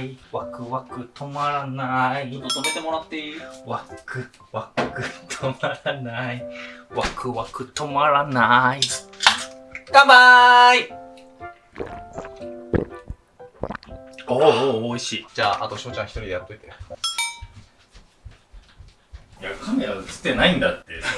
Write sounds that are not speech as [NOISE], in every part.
ない。ワクワク止まらない。ちょっと止めてもらっていい？ワクワク止まらない。ワクワク止まらない。乾杯！おーおー美味しい。じゃあ、あと翔ちゃん一人でやっといて。いやカメラ映ってないんだってそう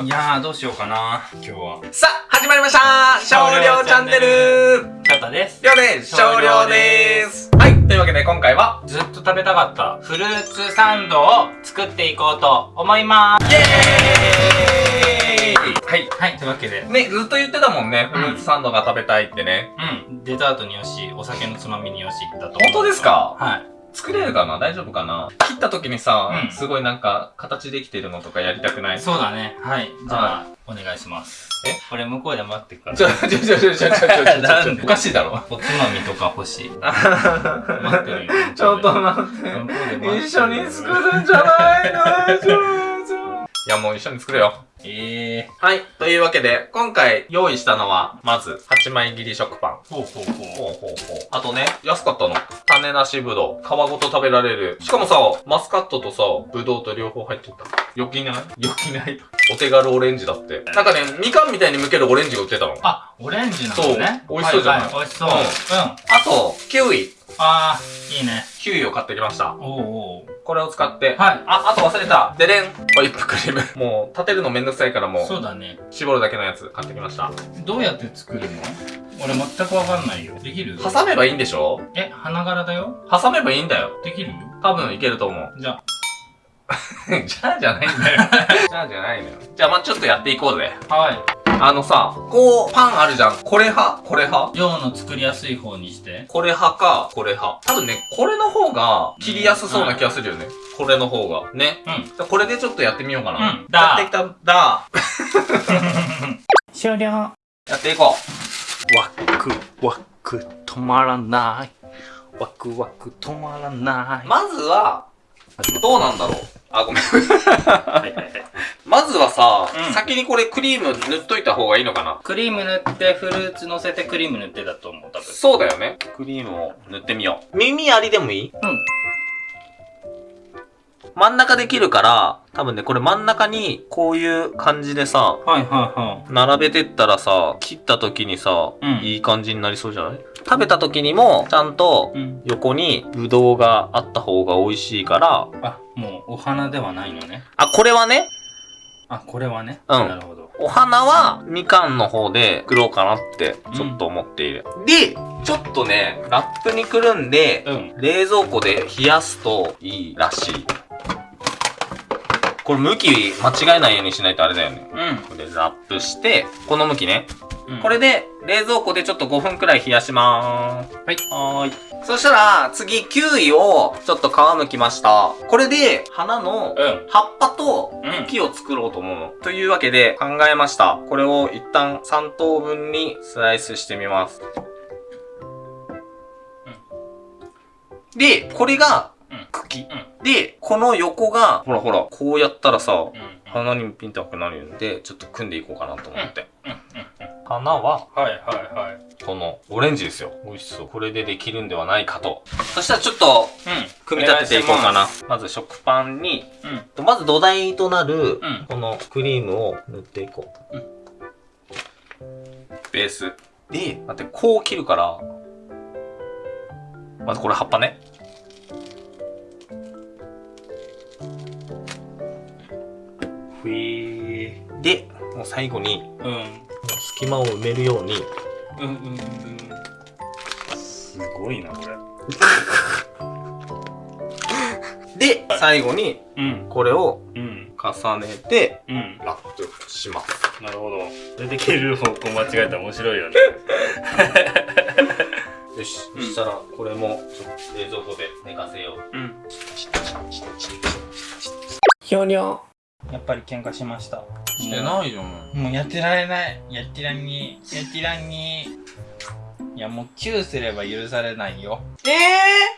ね。[LAUGHS] いやーどうしようかな今日は。さあ、始まりました。少量チャンネルです。りょうです。少量です。はい、というわけで今回は、ずっと食べたかったフルーツサンドを作っていこうと思います。イエーイ！はい。はい。というわけで。ね、ずっと言ってたもんね。フルーツサンドが食べたいってね。うん。デザートによしお酒のつまみによしだと本当ですか？はい作れるかな？大丈夫かな？切った時にさ、うん、すごいなんか形できてるのとかやりたくない？そうだね。はい。じゃあ、お願いします。え？これ向こうで待ってくから。ちょ、ちょ、ちょ、ちょ、ちょ、ちょ、ちょ、おかしいだろ。おつまみとか欲しい。待ってるよ。ちょっと待って。一緒に作るんじゃないのいや、もう一緒に作れよ。ええはい。というわけで、今回用意したのは、まず、8枚切り食パン。ー、ほうほうほうほうほうほう。あとね、安かったの。種なしぶどう。皮ごと食べられる。しかもさ、マスカットとさ、ぶどうと両方入ってた。よきない？よきない？お手軽オレンジだって。なんかね、みかんみたいに剥けるオレンジが売ってたの。ああオレンジなのねそう美味しそうじゃない？はは美味しそううんうん、と、キウイ。あーいいねキウイを買ってきました。おうおうこれを使って。はいあ、あと忘れた。ででん。ホイップクリーム。もう、立てるのめんどくさいからもう、そうだね絞るだけのやつ買ってきました。どうやって作るの？俺全くわかんないよできる？挟めばいいんでしょ？え花柄だよ挟めばいいんだよ。できるよ多分いけると思う。じゃ [LAUGHS] じゃあじゃないんだよ。[LAUGHS] じゃあじゃないのよ。じゃあまあちょっとやっていこうぜ。あはいあのさ、こう、パンあるじゃん。これ派？これ派？量の作りやすい方にしてこれ派か、これ派。多分ね、これの方が切りやすそうな気がするよね。これの方が。ね？うんじゃあこれでちょっとやってみようかな。うんやってきた、だ。[LAUGHS] 終了やっていこワクワク止まらないワクワク止まらなう。いまずは、どうなんだろう。あ、ごめん。はいはいはいまずはさ、うん先にこれクリーム塗っといた方がいいのかなクリーム塗ってフルーツ乗せてクリーム塗ってだと思う多分そうだよね。クリームを塗ってみよう。耳ありでもいい？うん真ん中できるから、多分ね、これ真ん中にこういう感じでさ、はいはいは並べてったらさ、切った時にさ、うん。いい感じになりそうじゃない？食べた時にも、ちゃんというん。横にブドウがあった方が美味しいから、あもうお花ではないのね。あ、これはね、あこれはね。うん。なるほど。お花はみかんの方で作ろうかなってちょっと思っている。で、ちょっとね、ラップにくるんで、うん。冷蔵庫で冷やすといいらしい。これ向き間違えないようにしないとあれだよね。うんこれラップして、この向きね。うんこれで冷蔵庫でちょっと5分くらい冷やしまーす。はいはーい。そしたら、次、キウイをちょっと皮むきました。これで、花のうん葉っぱとうん茎を作ろうと思うの。というわけで考えました。これを一旦3等分にスライスしてみます。で、これがうん茎。うで、この横が、ほらほら、こうやったらさ、うん花にピンとくなるんで、ちょっと組んでいこうかなと思って。うんうん花は、はいはいはいこのオレンジですよ。美味しそう。これでできるんではないかと。そしたらちょっと、うん組み立てていこうかなお願いし。まず食パンに、うんまず土台となる、うんこのクリームを塗っていこう。うんベース。で、待って、こう切るから、まずこれ葉っぱね。ふえー。で、もう最後に、うん。隙間を埋めるように、うんうんうんすごいなこれ。[LAUGHS] で、最後に、うん。これをうん。重ねて、うん。ラップします。なるほど。出てける方向間違えたら面白いよね。[LAUGHS] よし、うん。そしたらこれも冷蔵庫で寝かせよう。うん。ひょにょ。やっぱり喧嘩しました。してないよ、ももうやってられない。やってらんにやってらんにやもうチューすれば許されないよ。ええ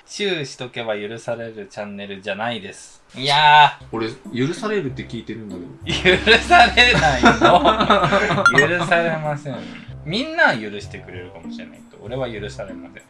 チューしとけば許されるチャンネルじゃないです。いや俺、許されるって聞いてるんだけど。ー許されないの [LAUGHS] 許されません。みんなは許してくれるかもしれないけど俺は許されません。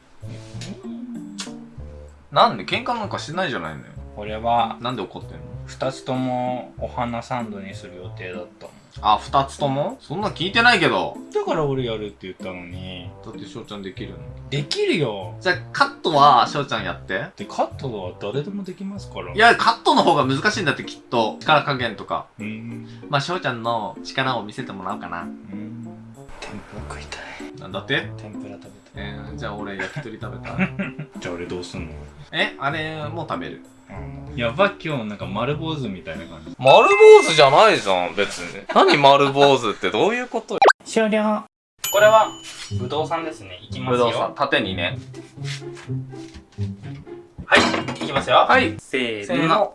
なんで喧嘩なんかしてないじゃないのよ。俺はなんで怒ってんの？2つともお花サンドにする予定だったのあ、二つとも？そんなん聞いてないけど。だから俺やるって言ったのにだって翔ちゃんできるの。できるよじゃあ、カットは翔ちゃんやって。でカットは誰でもできますからいや、カットの方が難しいんだってきっと。力加減とか。うーんまあ、翔ちゃんの力を見せてもらおうかな。うーんなんだって？天ぷら食べた。いえー、じゃあ俺焼き鳥食べた。[LAUGHS] じゃあ俺どうすんの？えあれ、もう食べる？やば今日なんか丸坊主みたいな感じ。丸坊主じゃないじゃん、別に。何丸坊主ってどういうこと [LAUGHS] 終了。これはぶどうさんですね。いきますよ。ぶどうさん、縦にね。はいいきますよ。はい。せーせーの。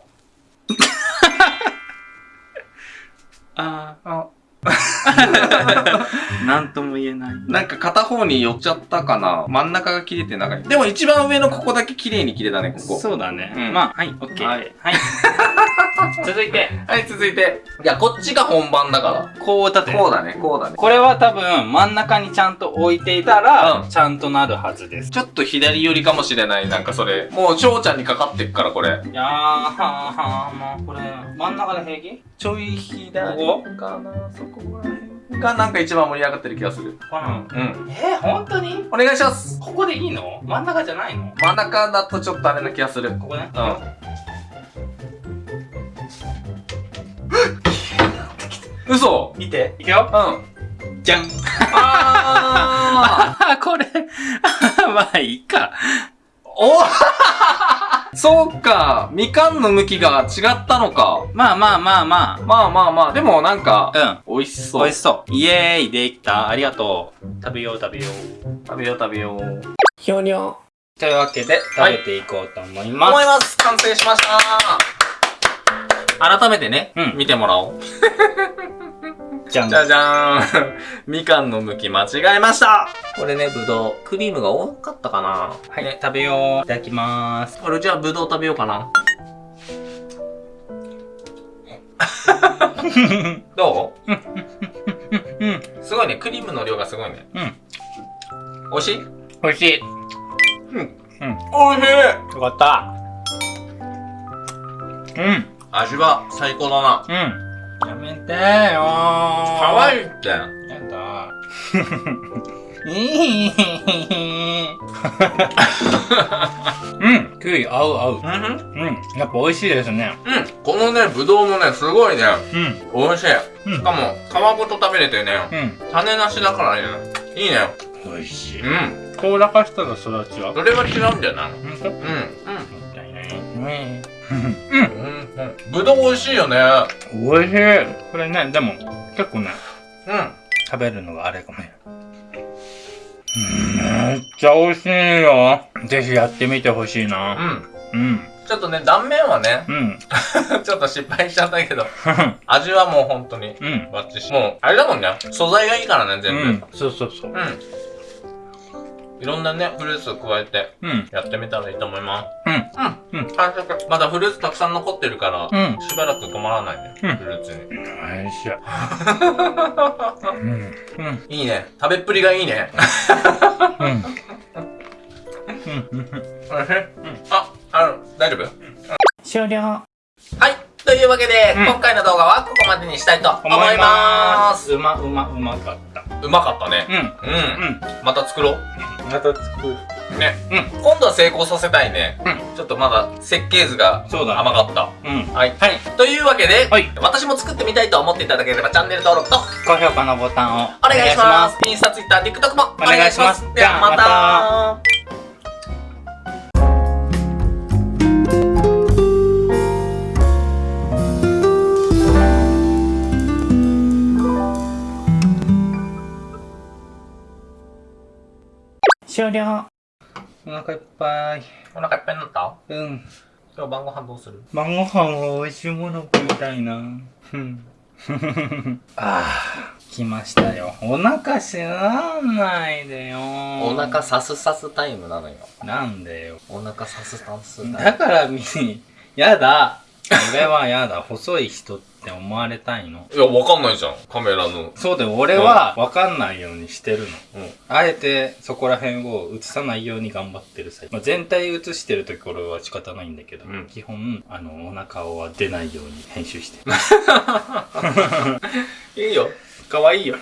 [LAUGHS] ああ [LAUGHS] なんとも言えないなんか片方に寄っちゃったかな真ん中が切れて長い。でも一番上のここだけ綺麗に切れたね、ここ。そうだね、うんまあはいオッケーははいい、[LAUGHS] 続いてはい、続いて。いや、こっちが本番だかこう立てら。こうだね、こうだね。これは多分真ん中にちゃんと置いていたら、うんちゃんとなるはずです。ちょっと左寄りかもしれない、なんかそれ。もう翔ちゃんにかかってっから、これ。いやー、はーはー、もうこれ、真ん中で平気？ちょい左こかな、そこら辺がなんか一番盛り上がってる気がする。かな、うん。えー、本当に？お願いします。ここでいいの？真ん中じゃないの？真ん中だとちょっとあれな気がする。ここね。うん。嘘見て。いくよ。うん。じゃん。ああ、[LAUGHS] これ。[LAUGHS] まあ、いいか。ーおそうか。みかんの向きが違ったのか。まあまあまあままあまあまあ、でもなんか、あ。うん。美味しそう。美味しそう。イエーイ、できた。ありがとう。食べよう食べよう。食べよう食べよう。ひょにょ。というわけで、食べていこうと思います。思います。完成しました。改めてね、うん見てもらおう。[LAUGHS] じゃんじ。ゃじゃーん。みかんの向き間違えました。これね、ぶどう。クリームが多かったかな。はい、食べよう。いただきまーす。これじゃあぶどう食べようかな。[LAUGHS] どう？うん。すごいね。クリームの量がすごいね。うん。美味しい？美味しい。うん。うん。美味しいよかった。うん。味は最高だな。うん。やめてーよー。かわいいって。やだ。[LAUGHS] うん。キウイ合う合う。うんうん。うん。やっぱ美味しいですね。うん。このね、ぶどうもね、すごいね、うん。美味しい。うんしかも、皮ごと食べれてね、うん。種なしだからね、いいね。美味しい。うん。こうらかしたら育ちは？それは違うんじゃない？ほんとうん。うん。たい。うん。うん。うん。ぶどう美味しいよね。美味しい。これね、でも、結構ね、うん。食べるのがあれかもね。めっちゃ美味しいよ。ぜひやってみてほしいな。うん。うん。ちょっとね、断面はね、うん。[LAUGHS] ちょっと失敗しちゃったけど、味はもう本当に、うん。バッチシ。もう、あれだもんね、素材がいいからね、全部。うん。そうそうそう。うん。いろんなね、フルーツを加えて、うん。やってみたらいいと思います。うん。うん。うん完食。まだフルーツたくさん残ってるから、うん。しばらく止まらないね、うんフルーツに。美味しい。[LAUGHS] うん。うん。いいね。食べっぷりがいいね。うん。うん。あ、あの、大丈夫？終了。はい。というわけで、うん今回の動画はここまでにしたいと思います。うま、うま、うまかった。うまかったね。うん。うん。うん。また作ろう。また作る。ね。うん。今度は成功させたいね。うちょっとまだ設計図が甘かった。うん。はい。はい。というわけで、はい私も作ってみたいと思っていただければチャンネル登録と高評価のボタンをお願いします。インスタ、ツイッター、TikTok もお願いします。ではまた。終了。お腹いっぱい。お腹いっぱいになったうん。今日晩ご飯どうする？晩ご飯は美味しいもの食いたいな。うん。[LAUGHS] あー来ましたよお腹知らないでよお腹さすさすタイムなのよ。なんでよお腹さすさすタイム。だからみやだ俺はやだ細い人って思われたいのいや、わかんないじゃん。カメラの。そうで俺は分かんないようにしてるのうん。あえてそこら辺を映さないように頑張ってるさ、まあ、全体映してる時俺は仕方ないんだけど、うん基本あのお腹は出ないように編集してる [LAUGHS] いいよ。可愛いよ